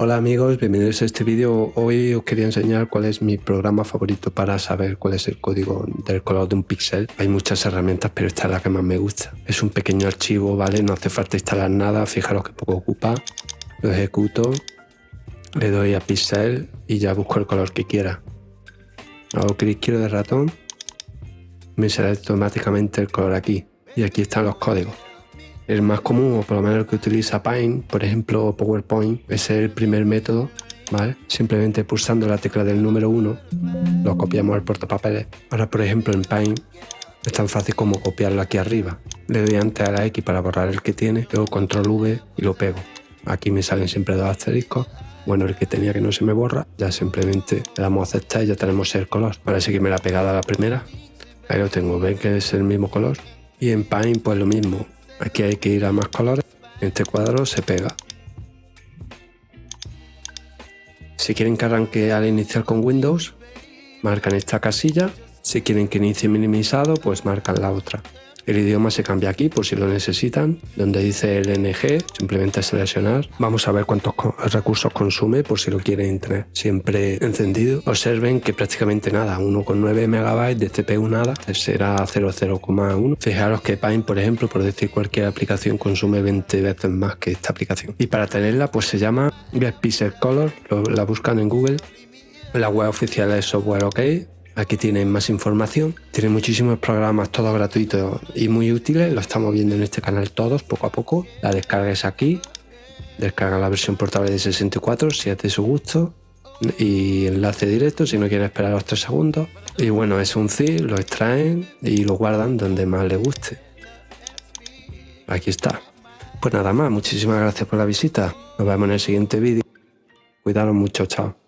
Hola amigos, bienvenidos a este vídeo. Hoy os quería enseñar cuál es mi programa favorito para saber cuál es el código del color de un píxel. Hay muchas herramientas, pero esta es la que más me gusta. Es un pequeño archivo, ¿vale? No hace falta instalar nada, fijaros que poco ocupa. Lo ejecuto, le doy a pixel y ya busco el color que quiera. Hago clic izquierdo del ratón, me sale automáticamente el color aquí. Y aquí están los códigos. El más común, o por lo menos el que utiliza Paint, por ejemplo PowerPoint, es el primer método, ¿vale? Simplemente pulsando la tecla del número 1, lo copiamos al portapapeles. Ahora, por ejemplo, en Paint es tan fácil como copiarlo aquí arriba. Le doy antes a la X para borrar el que tiene, luego control V y lo pego. Aquí me salen siempre dos asteriscos. Bueno, el que tenía que no se me borra, ya simplemente le damos a aceptar y ya tenemos el color. Ahora sí que me la pegada a la primera. Ahí lo tengo, ven que es el mismo color. Y en Paint pues lo mismo, Aquí hay que ir a más colores. Este cuadro se pega. Si quieren que arranque al iniciar con Windows, marcan esta casilla. Si quieren que inicie minimizado, pues marcan la otra. El idioma se cambia aquí por si lo necesitan, donde dice LNG, simplemente seleccionar. Vamos a ver cuántos recursos consume por si lo quieren tener siempre encendido. Observen que prácticamente nada, 1,9 MB de CPU nada, será 0,0,1. Fijaros que Paint, por ejemplo, por decir cualquier aplicación, consume 20 veces más que esta aplicación. Y para tenerla, pues se llama Get Pixel Color, la buscan en Google. La web oficial es Software OK, Aquí tienen más información, tienen muchísimos programas, todos gratuitos y muy útiles, lo estamos viendo en este canal todos, poco a poco. La descarga es aquí, descarga la versión portable de 64 si es de su gusto y enlace directo si no quieren esperar los 3 segundos. Y bueno, es un zip, lo extraen y lo guardan donde más les guste. Aquí está. Pues nada más, muchísimas gracias por la visita. Nos vemos en el siguiente vídeo. Cuidaros mucho, chao.